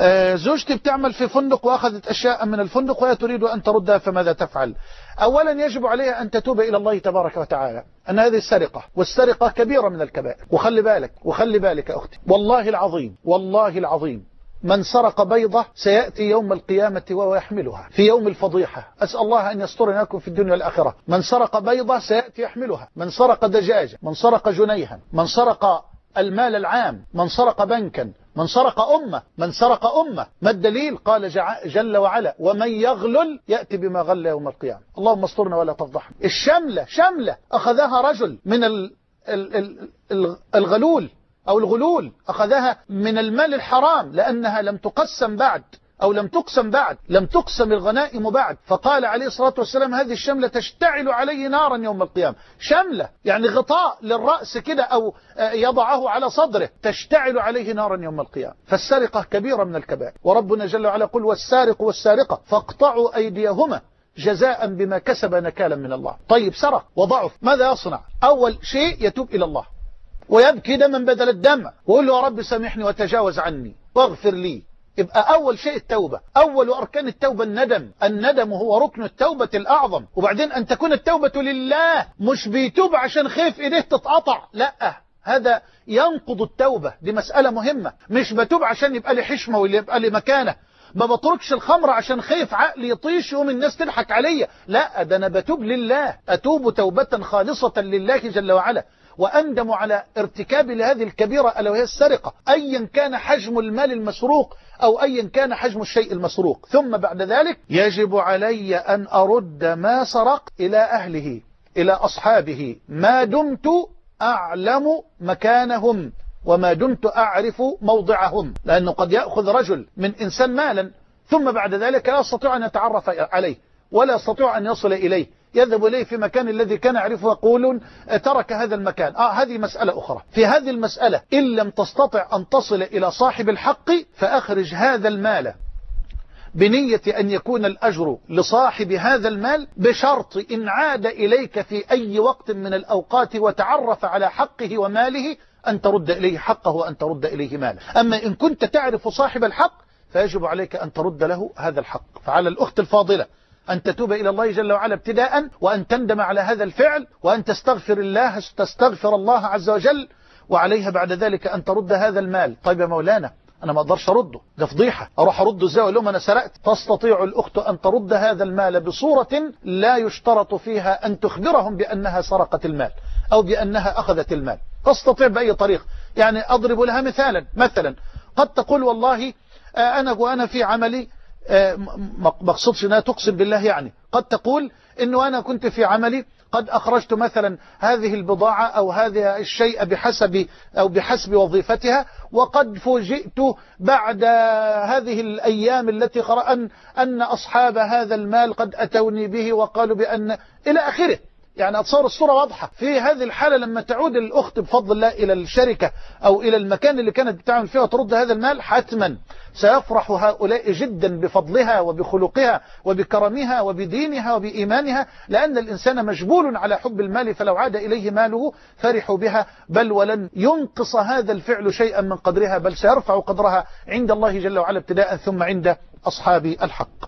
آه، زوجتي بتعمل في فندق وأخذت أشياء من الفندق وهي تريد أن تردها فماذا تفعل؟ أولا يجب عليها أن تتوب إلى الله تبارك وتعالى أن هذه السرقة والسرقة كبيرة من الكبائر. وخلي بالك وخلي بالك أختي والله العظيم والله العظيم من سرق بيضة سيأتي يوم القيامة وهو يحملها في يوم الفضيحة. أسأل الله أن يسترنا لكم في الدنيا والآخرة. من سرق بيضة سيأتي يحملها. من سرق دجاجة من سرق جنيها من سرق المال العام. من سرق بنكا من سرق أمة من سرق أمة. ما الدليل؟ قال جل وعلا ومن يغلل يأتي بما غل يوم القيامة. اللهم استرنا ولا تفضحنا. الشملة شملة. أخذها رجل من ال ال ال ال الغلول أو الغلول. أخذها من المال الحرام لأنها لم تقسم بعد. أو لم تقسم بعد لم تقسم الغنائم بعد. فقال عليه الصلاة والسلام هذه الشملة تشتعل عليه نارا يوم القيامة. شملة يعني غطاء للرأس كده أو آه، يضعه على صدره تشتعل عليه نارا يوم القيامة. فالسرقة كبيرة من الكبائر. وربنا جل وعلا يقول والسارق والسارقة فاقطعوا أيديهما جزاء بما كسب نكالا من الله. طيب سرق وضعف ماذا يصنع؟ أول شيء يتوب إلى الله. ويبكي دما بدل الدم. ويقول له يا رب سامحني وتجاوز عني. واغفر لي. يبقى أول شيء التوبة. أول أركان التوبة الندم. الندم هو ركن التوبة الأعظم. وبعدين أن تكون التوبة لله مش بيتوب عشان خايف إيديه تتقطع. لا هذا ينقض التوبة. دي مسألة مهمة. مش بتوب عشان يبقى لي حشمة واللي يبقى لي مكانة. ما بتركش الخمر عشان خايف عقلي يطيش يوم الناس تضحك عليا. لا ده أنا بتوب لله. أتوب توبة خالصة لله جل وعلا. وأندم على ارتكاب لهذه الكبيرة ألا وهي السرقة أيا كان حجم المال المسروق أو أيا كان حجم الشيء المسروق. ثم بعد ذلك يجب علي أن أرد ما سرقت إلى أهله إلى أصحابه. ما دمت أعلم مكانهم وما دمت أعرف موضعهم لأنه قد يأخذ رجل من إنسان مالا ثم بعد ذلك لا يستطيع أن يتعرف عليه ولا يستطيع أن يصل إليه. يذهب إليه في مكان الذي كان يعرفه يقولون ترك هذا المكان. آه هذه مسألة أخرى. في هذه المسألة إن لم تستطع أن تصل إلى صاحب الحق فأخرج هذا المال. بنية أن يكون الأجر لصاحب هذا المال بشرط إن عاد إليك في أي وقت من الأوقات وتعرف على حقه وماله أن ترد إليه حقه وأن ترد إليه ماله. أما إن كنت تعرف صاحب الحق فيجب عليك أن ترد له هذا الحق. فعلى الأخت الفاضلة أن تتوب إلى الله جل وعلا ابتداء وأن تندم على هذا الفعل وأن تستغفر الله تستغفر الله عز وجل وعليها بعد ذلك أن ترد هذا المال. طيب يا مولانا أنا ما أقدرش أرده ده فضيحة. أروح أرده إزاي؟ وأقول لهم أنا سرقت. تستطيع الأخت أن ترد هذا المال بصورة لا يشترط فيها أن تخبرهم بأنها سرقت المال أو بأنها أخذت المال. تستطيع بأي طريق يعني أضرب لها مثالا مثلا قد تقول والله أنا وأنا في عملي ما اقصدش إنها تقسم بالله يعني. قد تقول إنه أنا كنت في عملي قد أخرجت مثلا هذه البضاعة أو هذا الشيء بحسب أو بحسب وظيفتها وقد فوجئت بعد هذه الأيام التي قرأن أن أصحاب هذا المال قد أتوني به وقالوا بأن إلى آخره. يعني أتصور الصورة واضحة. في هذه الحالة لما تعود الأخت بفضل الله إلى الشركة أو إلى المكان اللي كانت بتعمل فيه وترد هذا المال حتما سيفرح هؤلاء جدا بفضلها وبخلقها وبكرمها وبدينها وبإيمانها لأن الإنسان مجبول على حب المال فلو عاد إليه ماله فرحوا بها بل ولن ينقص هذا الفعل شيئا من قدرها بل سيرفع قدرها عند الله جل وعلا ابتداء ثم عند أصحاب الحق.